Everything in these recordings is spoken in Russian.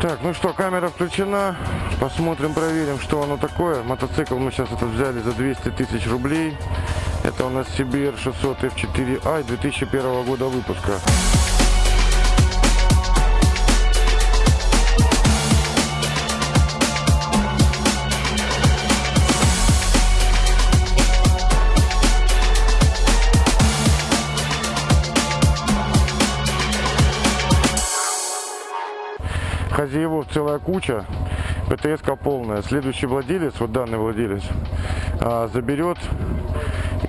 Так, ну что, камера включена. Посмотрим, проверим, что оно такое. Мотоцикл мы сейчас этот взяли за 200 тысяч рублей. Это у нас CBR 600 F4i 2001 года выпуска. Хозяевов целая куча, птс полная. Следующий владелец, вот данный владелец, а, заберет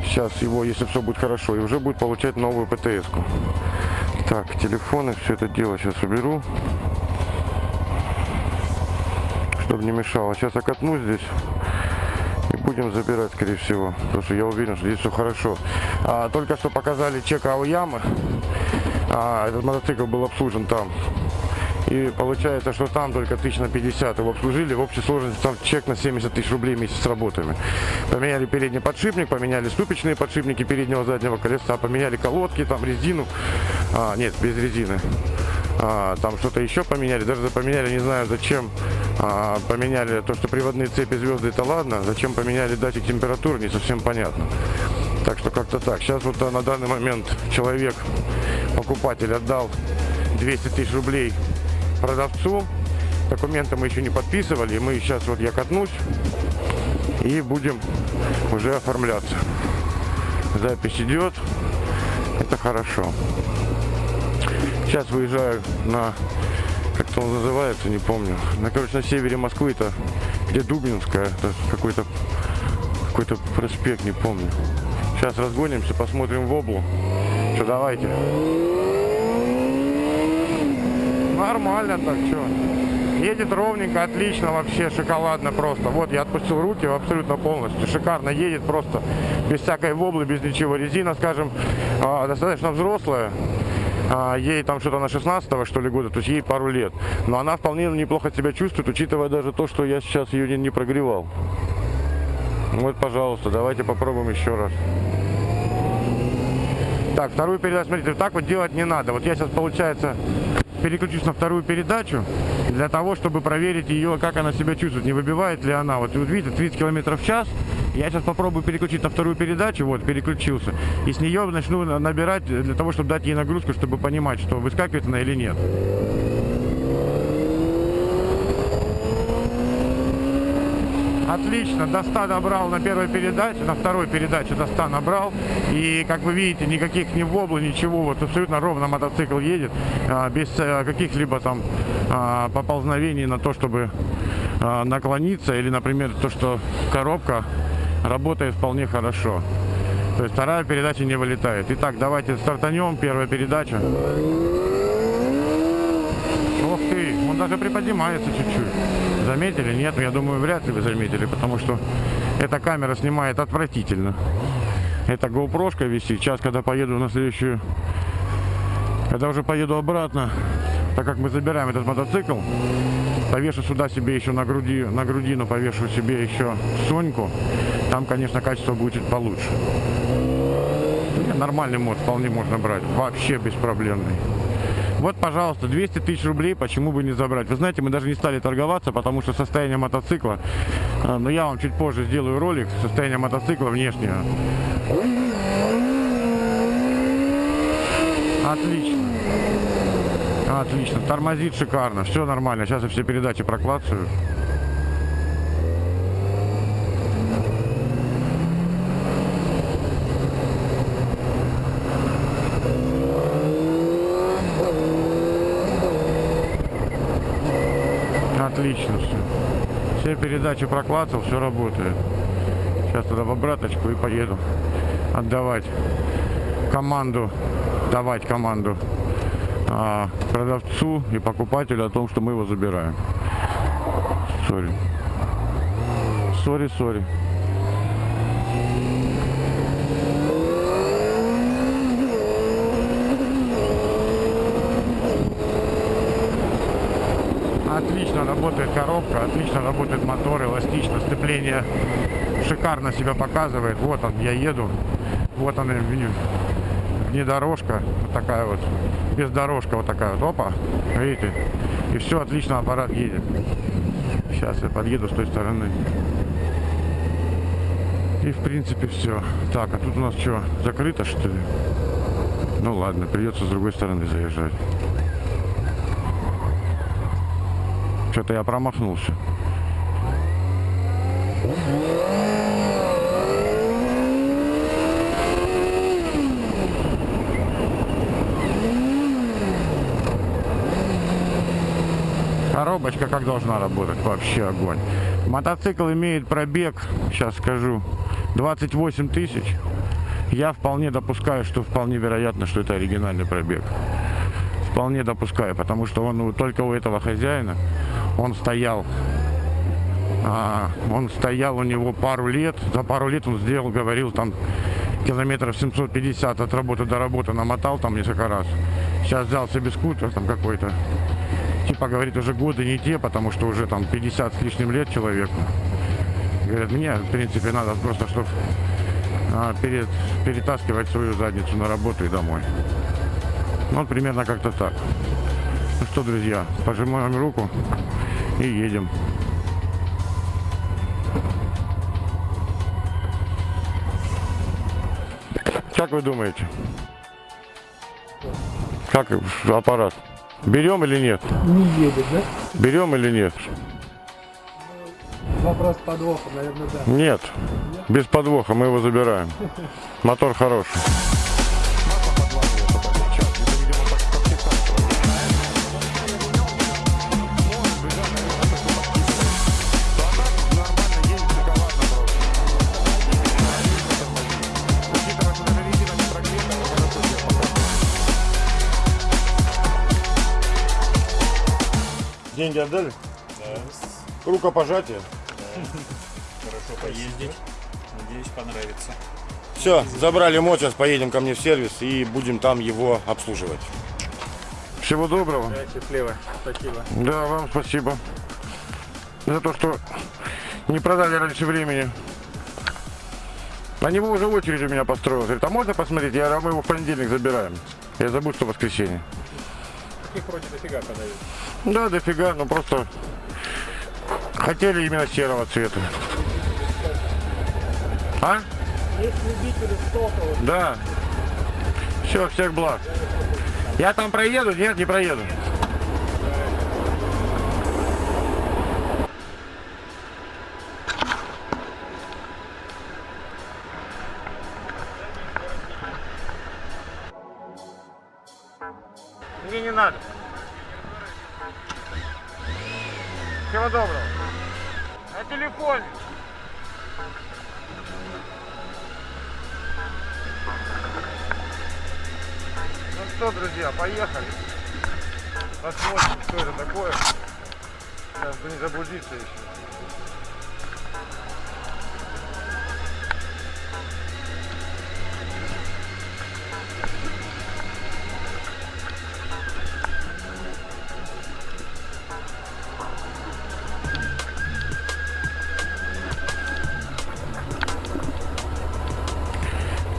сейчас его, если все будет хорошо, и уже будет получать новую птс -ку. Так, телефоны, все это дело сейчас уберу, чтобы не мешало. Сейчас окатну здесь и будем забирать, скорее всего, потому что я уверен, что здесь все хорошо. А, только что показали чек Аоямы, а, этот мотоцикл был обслужен там. И получается, что там только тысяч на 50 его обслужили. В общей сложности там чек на 70 тысяч рублей вместе с работами. Поменяли передний подшипник, поменяли ступичные подшипники переднего заднего колеса, поменяли колодки, там резину. А, нет, без резины. А, там что-то еще поменяли. Даже поменяли, не знаю зачем, а, поменяли то, что приводные цепи звезды, это ладно. Зачем поменяли датчик температуры, не совсем понятно. Так что как-то так. Сейчас вот на данный момент человек, покупатель, отдал 200 тысяч рублей продавцу. Документы мы еще не подписывали. Мы сейчас вот я катнусь и будем уже оформляться. Запись идет. Это хорошо. Сейчас выезжаю на, как-то он называется, не помню. На, короче, на севере Москвы, это где Дубинская, это какой-то какой-то проспект, не помню. Сейчас разгонимся, посмотрим в облу. Что, давайте. Нормально так, что. Едет ровненько, отлично вообще, шоколадно просто. Вот, я отпустил руки абсолютно полностью. Шикарно едет просто, без всякой воблы, без ничего. Резина, скажем, а, достаточно взрослая. А, ей там что-то на 16 что ли года, то есть ей пару лет. Но она вполне неплохо себя чувствует, учитывая даже то, что я сейчас ее не, не прогревал. Вот, пожалуйста, давайте попробуем еще раз. Так, вторую передачу, смотрите, так вот делать не надо. Вот я сейчас, получается, переключусь на вторую передачу для того, чтобы проверить ее, как она себя чувствует, не выбивает ли она. Вот, вот видите, 30 км в час. Я сейчас попробую переключить на вторую передачу, вот, переключился. И с нее начну набирать для того, чтобы дать ей нагрузку, чтобы понимать, что выскакивает она или нет. Отлично, до 100 набрал на первой передаче, на второй передаче до 100 набрал. И, как вы видите, никаких ни воблы, ничего, вот абсолютно ровно мотоцикл едет, а, без э, каких-либо там а, поползновений на то, чтобы а, наклониться. Или, например, то, что коробка работает вполне хорошо. То есть вторая передача не вылетает. Итак, давайте стартанем. Первая передача. Ох ты, он даже приподнимается чуть-чуть. Заметили? Нет, я думаю, вряд ли вы заметили, потому что эта камера снимает отвратительно. Это GoPro висит. Сейчас, когда поеду на следующую, когда уже поеду обратно, так как мы забираем этот мотоцикл, повешу сюда себе еще на груди, на грудину повешу себе еще Соньку. Там, конечно, качество будет чуть получше. Нормальный мод вполне можно брать. Вообще беспроблемный. Вот, пожалуйста, 200 тысяч рублей, почему бы не забрать? Вы знаете, мы даже не стали торговаться, потому что состояние мотоцикла, а, но я вам чуть позже сделаю ролик, состояние мотоцикла внешнее. Отлично. Отлично. Тормозит шикарно. Все нормально. Сейчас я все передачи проклацаю. Отлично все. Все передачи проклацал, все работает. Сейчас туда в обраточку и поеду отдавать команду, давать команду а, продавцу и покупателю о том, что мы его забираем. Sorry. Sorry, sorry. Отлично работает коробка, отлично работает мотор, эластично, сцепление шикарно себя показывает. Вот он, я еду. Вот он, внедорожка, вот такая вот, бездорожка вот такая вот, опа, видите, и все, отлично аппарат едет. Сейчас я подъеду с той стороны. И в принципе все. Так, а тут у нас что, закрыто что ли? Ну ладно, придется с другой стороны заезжать. Что-то я промахнулся. Коробочка как должна работать? Вообще огонь. Мотоцикл имеет пробег, сейчас скажу, 28 тысяч. Я вполне допускаю, что вполне вероятно, что это оригинальный пробег. Вполне допускаю, потому что он только у этого хозяина, он стоял а, он стоял у него пару лет. За пару лет он сделал, говорил, там километров 750 от работы до работы намотал там несколько раз. Сейчас взял себе скутер там какой-то. Типа, говорит, уже годы не те, потому что уже там 50 с лишним лет человеку. Говорят, мне, в принципе, надо просто, чтобы а, перед, перетаскивать свою задницу на работу и домой. Ну, примерно как-то так. Ну что, друзья, пожимаем руку и едем. Как вы думаете? Как аппарат? Берем или нет? Не едет, да? Берем или нет? Вопрос подвоха, наверное, да. Нет. Без подвоха мы его забираем. Мотор хороший. Отдали? Да, Рукопожатие. хорошо поездить. Надеюсь, понравится. Все, забрали мод, сейчас поедем ко мне в сервис и будем там его обслуживать. Всего доброго. Счастливо. Спасибо. Да, вам спасибо. За то, что не продали раньше времени. На него уже очередь у меня построилась. Говорит, а можно посмотреть? Я говорю, а мы его в понедельник забираем. Я забыл, что воскресенье. Их вроде дофига подают. Да, дофига, но просто хотели именно серого цвета. А? Есть любители стоковых. Да. Все, всех благ. Я там проеду? Нет, не проеду.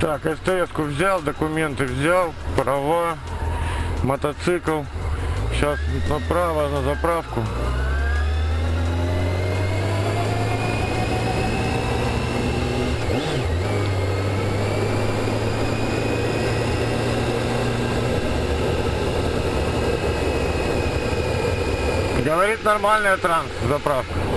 Так, СТС-ку взял, документы взял, права, мотоцикл. Сейчас направо на заправку. Говорит нормальная транс заправка.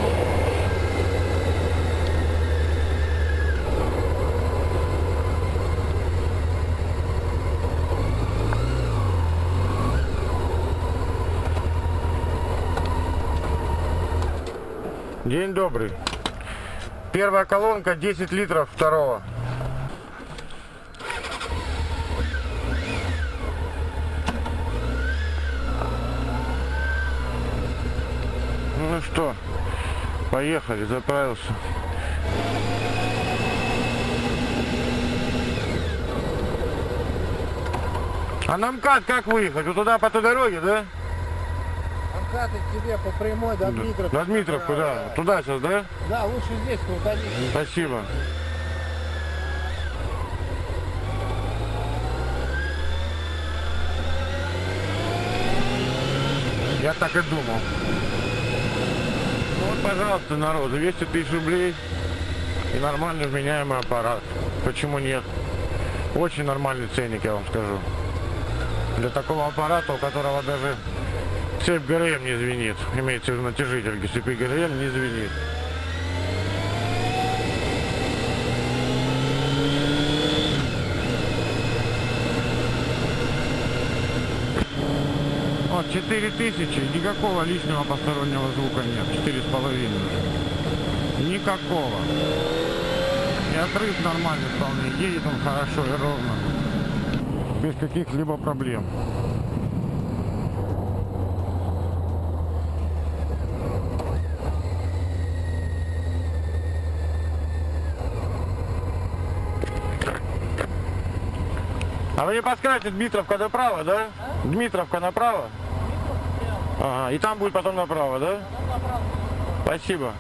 День добрый. Первая колонка 10 литров второго. Ну что, поехали, заправился. А на МКАД как выехать? Вот туда по той дороге, да? Катать тебе по прямой до Дмитровки. До Дмитровку, да. Туда сейчас, да? Да, лучше здесь, куда Спасибо. Я так и думал. Ну, вот, пожалуйста, народ, 200 тысяч рублей и нормальный вменяемый аппарат. Почему нет? Очень нормальный ценник, я вам скажу. Для такого аппарата, у которого даже цепь ГРМ не звенит. Имеется в виду натяжитель цепи ГРМ не звенит. Вот, 4000, никакого лишнего постороннего звука нет. 4,5 уже. Никакого. И отрыв нормальный вполне. Едет он хорошо и ровно. Без каких-либо проблем. Не подскажете, Дмитровка направо, да? Дмитровка направо? Ага, и там будет потом направо, да? Спасибо.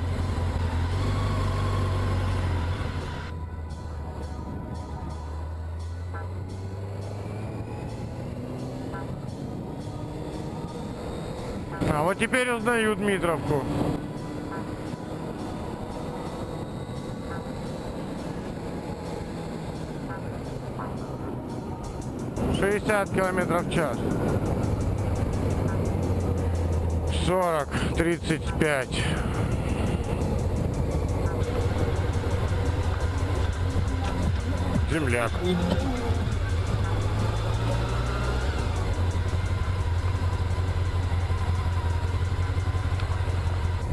А вот теперь узнаю Дмитровку. Шестьдесят километров в час. Сорок, тридцать пять. Земляк.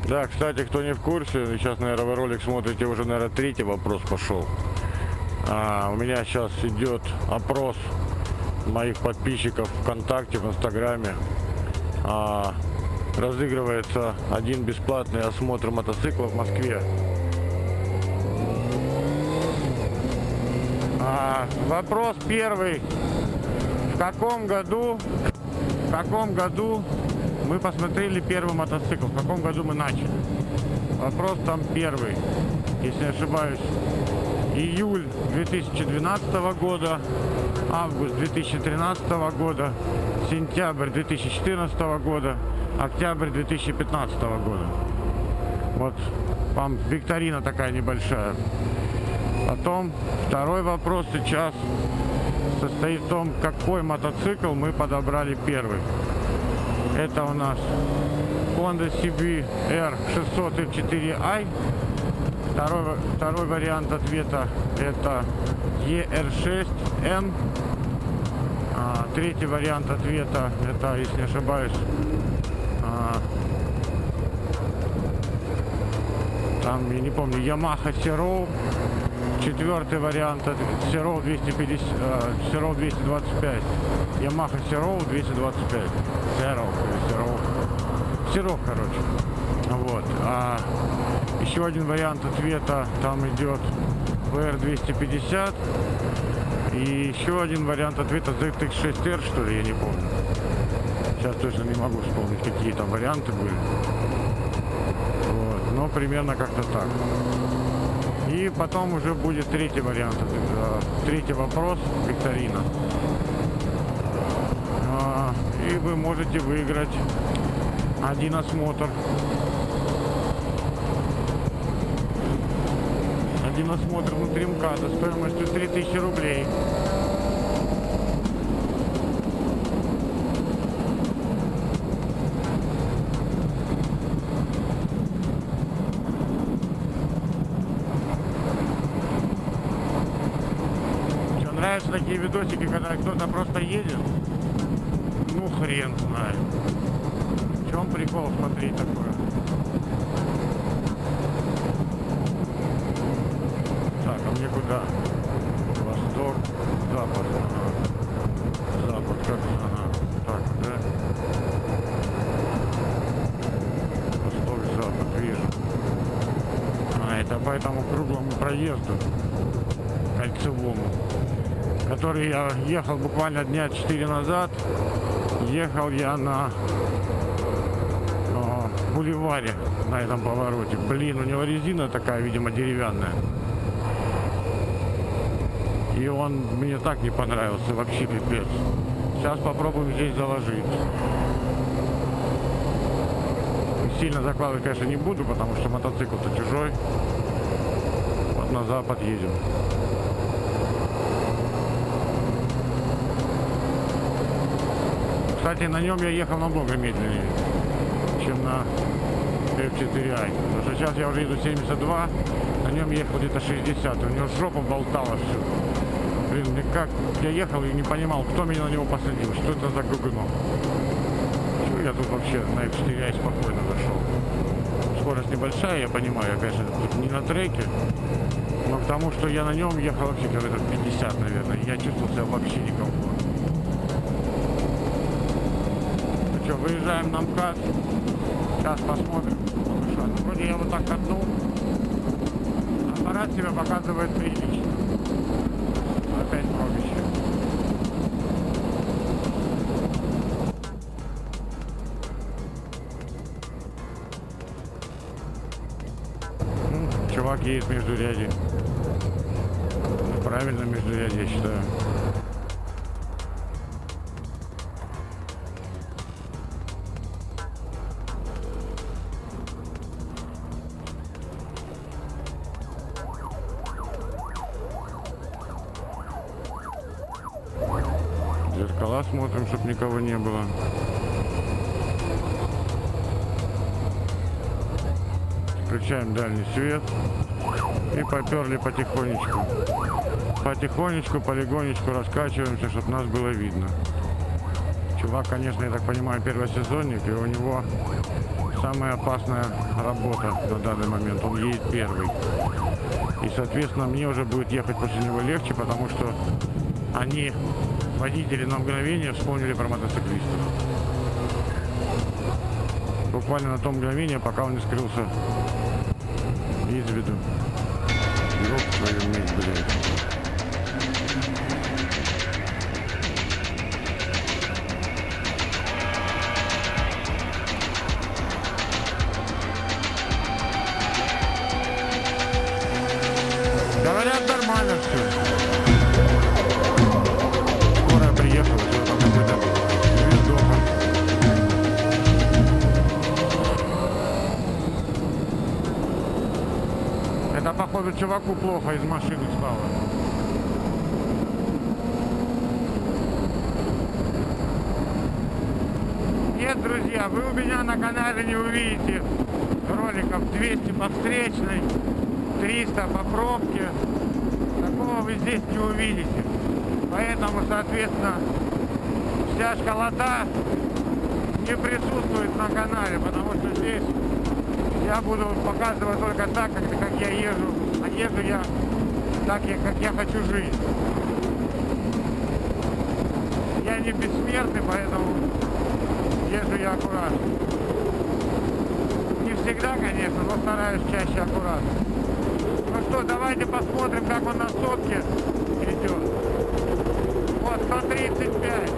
Да, кстати, кто не в курсе, сейчас, наверное, ролик смотрите, уже, наверное, третий вопрос пошел. А, у меня сейчас идет опрос моих подписчиков ВКонтакте, в Инстаграме. А, разыгрывается один бесплатный осмотр мотоцикла в Москве. А, вопрос первый. В каком году, в каком году мы посмотрели первый мотоцикл? В каком году мы начали? Вопрос там первый, если не ошибаюсь. Июль 2012 года, август 2013 года, сентябрь 2014 года, октябрь 2015 года. Вот вам викторина такая небольшая. Потом второй вопрос сейчас состоит в том, какой мотоцикл мы подобрали первый. Это у нас Honda CB R600 F4i. Второй, второй вариант ответа это ER6N. А, третий вариант ответа это, если не ошибаюсь, а, там, я не помню, Yamaha Sero. Четвертый вариант это Sero 250, э, Sero 225. Yamaha Sero 225. Sero, Sero. Sero, короче. Вот. А еще один вариант ответа там идет VR 250. И еще один вариант ответа ZX6R, что ли, я не помню. Сейчас точно не могу вспомнить, какие там варианты были. Вот. Но примерно как-то так. И потом уже будет третий вариант. Это, третий вопрос, викторина. А, И вы можете выиграть один осмотр. Один осмотр внутри МКАДа стоимостью 3000 рублей. Нравятся такие видосики, когда кто-то просто едет? Ну, хрен знает. Чем прикол смотреть такое? Так, а мне куда? Восток, запад. Запад, как? Ага. Так, да? Восток, запад, вижу. А, это по этому круглому проезду, кольцевому, который я ехал буквально дня 4 назад. Ехал я на бульваре на этом повороте. Блин, у него резина такая, видимо, деревянная. И он мне так не понравился, вообще пипец. Сейчас попробуем здесь заложить. сильно закладывать, конечно, не буду, потому что мотоцикл-то чужой. Вот на запад едем. Кстати, на нем я ехал намного медленнее, F4i. Потому что сейчас я уже еду 72, на нем ехал где-то 60. У него жопа болтала все. Блин, мне как я ехал и не понимал, кто меня на него посадил, что это за гугно. Чего я тут вообще на F4i спокойно зашел. Скорость небольшая, я понимаю, я, конечно, тут не на треке, но к тому, что я на нем ехал вообще километров 50, наверное, я чувствовал себя вообще некомфортно. Ну что, выезжаем на МКАД. Сейчас посмотрим. Вроде я вот так катнул. Аппарат себя показывает прилично. Опять пробище. Ну, Чувак едет между ряди. Правильно между ряди, я считаю. Дальний свет. И поперли потихонечку. Потихонечку, полигонечку раскачиваемся, чтобы нас было видно. Чувак, конечно, я так понимаю, первосезонник, и у него самая опасная работа на данный момент. Он едет первый. И, соответственно, мне уже будет ехать после него легче, потому что они, водители, на мгновение вспомнили про мотоциклистов. Буквально на том мгновение, пока он не скрылся из виду. Ёб твою мать, блядь. Чуваку плохо из машины стало. Нет, друзья, вы у меня на канале не увидите роликов 200 по встречной, 300 по пробке. Такого вы здесь не увидите. Поэтому, соответственно, вся школота не присутствует на канале, потому что здесь я буду показывать только так, как, как я езжу. Езжу я так, как я хочу жить. Я не бессмертный, поэтому езжу я аккуратно. Не всегда, конечно, но стараюсь чаще аккуратно. Ну что, давайте посмотрим, как он на сотке идет. Вот, 135.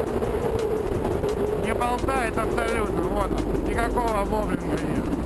Не болтает абсолютно, вот он. Никакого боблинга нет.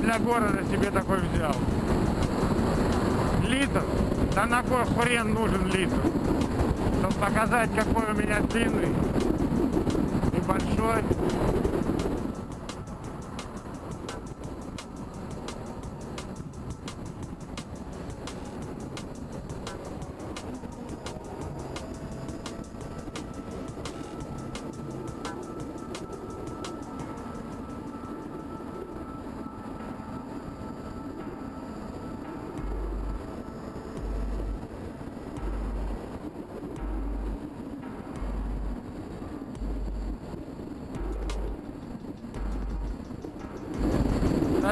Для города себе такой взял. Литр? Да на кой хрен нужен литр? Чтобы показать, какой у меня длинный и большой.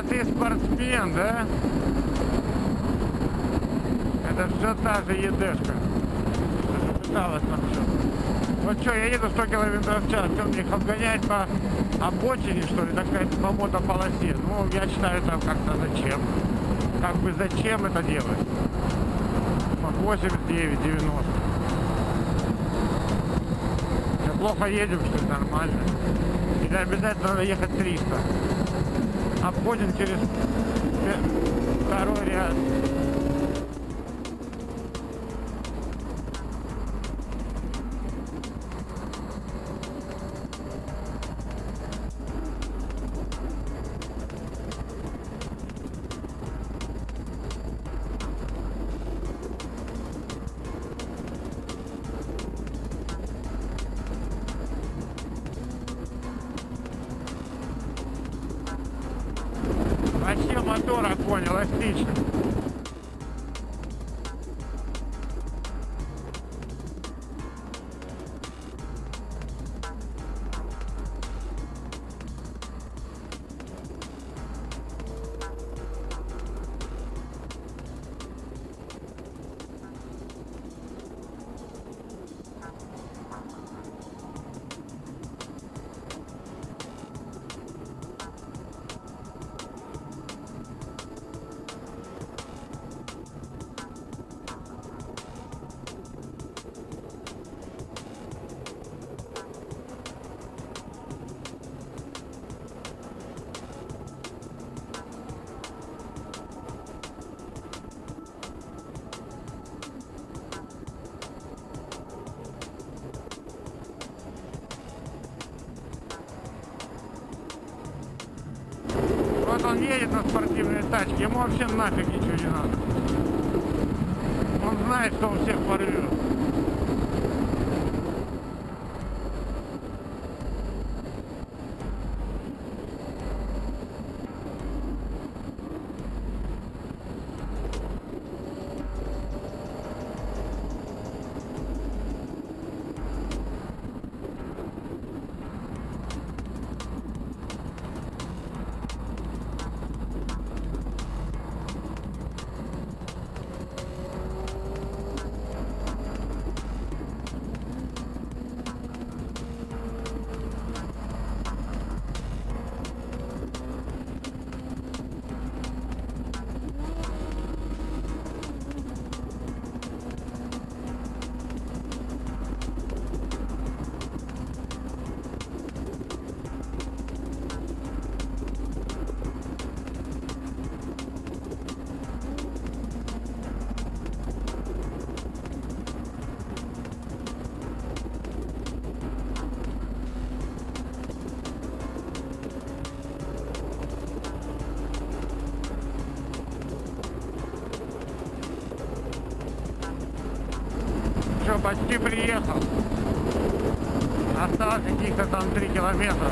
Ты спортсмен, да? Это все та же едешка. Что пыталась нам все. Вот что, я еду 100 километров в час, что мне их обгонять по обочине, что ли, так сказать, по мотополосе? Ну, я считаю, это как-то зачем? Как бы зачем это делать? Вот 89, 90. Мы плохо едем, что ли, нормально? Или обязательно надо ехать 300? Обходим через второй ряд. Огонь, едет на спортивной тачке, ему вообще нафиг ничего не надо. Он знает, что он всех порвет. Почти приехал. Осталось каких-то там 3 километра.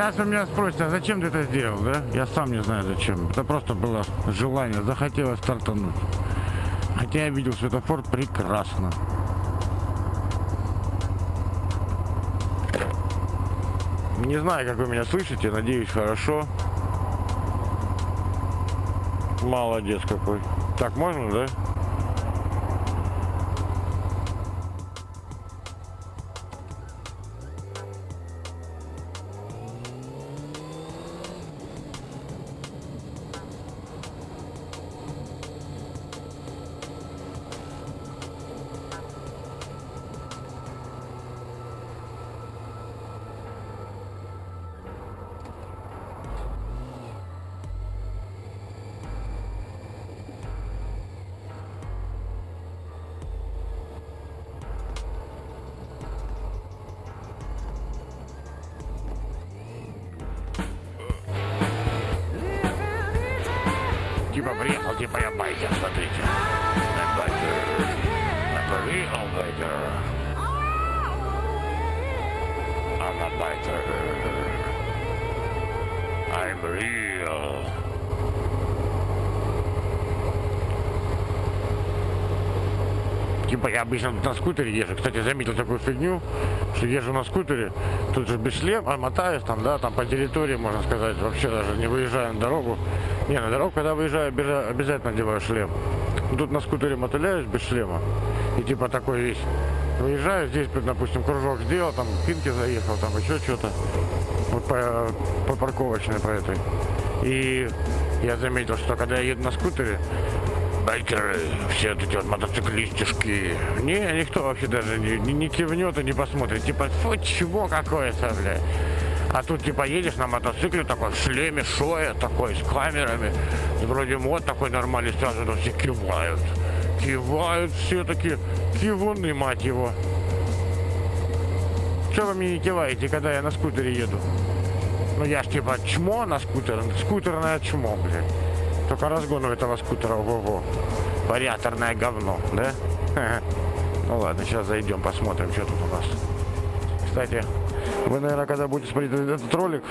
Сейчас вы меня спросите, а зачем ты это сделал, да? Я сам не знаю зачем. Это просто было желание, захотелось стартануть. Хотя я видел светофор прекрасно. Не знаю, как вы меня слышите, надеюсь, хорошо. Молодец какой. Так, можно, да? I'm real. Типа я обычно на скутере езжу. Кстати, заметил такую фигню, что езжу на скутере, тут же без шлема, мотаюсь там, да, там по территории, можно сказать, вообще даже не выезжаю на дорогу. Не, на дорогу, когда выезжаю, обяза- обязательно надеваю шлем. Тут на скутере мотыляюсь без шлема. И типа такой весь. Выезжаю, здесь, допустим, кружок сделал, там к Инке заехал, там еще что-то. Вот по, по парковочной по этой. И я заметил, что когда я еду на скутере, байкеры, все эти вот мотоциклистишки. Не, никто вообще даже не, не, не кивнет и не посмотрит. Типа, фу, чего какое-то, бля. А тут типа едешь на мотоцикле такой в шлеме, шоя такой, с камерами. Вроде мод такой нормальный, сразу все кивают. Кивают все такие, кивуны, мать его. Что вы мне не киваете, когда я на скутере еду? Ну я ж типа чмо на скутер, скутерное чмо, блядь. Только разгон у этого скутера, ого-го. Вариаторное говно, да? Ну ладно, сейчас зайдем, посмотрим, что тут у нас. Кстати, вы, наверное, когда будете смотреть этот ролик,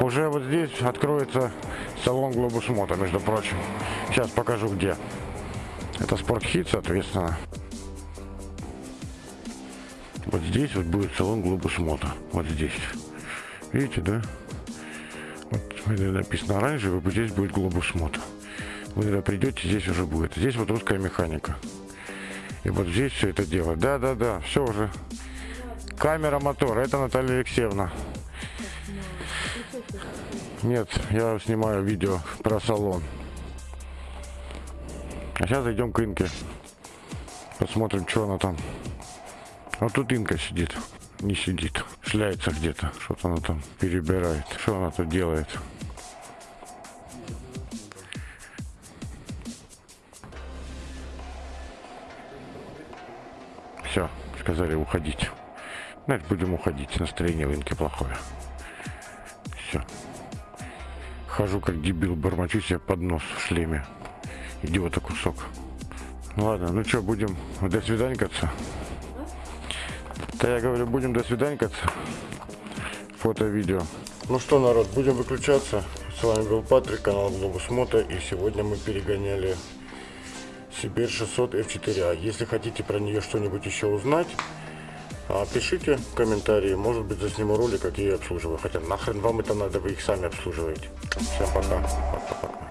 уже вот здесь откроется салон Глобус Мото, между прочим. Сейчас покажу где. Это спортхит, соответственно. Вот здесь вот будет салон Глобус Мото. Вот здесь. Видите, да? Вот смотри, написано оранжевый, вот здесь будет Глобус Мото. Вы когда придете, здесь уже будет. Здесь вот русская механика. И вот здесь все это дело. Да, да, да, все уже. Камера мотора. Это Наталья Алексеевна. Нет, я снимаю видео про салон. А сейчас зайдем к Инке. Посмотрим, что она там. Вот тут Инка сидит. Не сидит. Шляется где-то. Что-то она там перебирает. Что она тут делает? Все, сказали уходить. Значит, будем уходить. Настроение в Инке плохое. Все. Хожу как дебил, бормочу себе под нос в шлеме. Идиота кусок. Ну Ладно, ну что, будем до свиданькаться? Да я говорю, будем до свиданькаться. Фото, видео. Ну что, народ, будем выключаться. С вами был Патрик, канал Глобус Мото. И сегодня мы перегоняли Сибирь 600 F4A. Если хотите про нее что-нибудь еще узнать, а, пишите комментарии. Может быть, засниму ролик, как я ее обслуживаю. Хотя нахрен вам это надо, вы их сами обслуживаете. Всем пока. Пока-пока.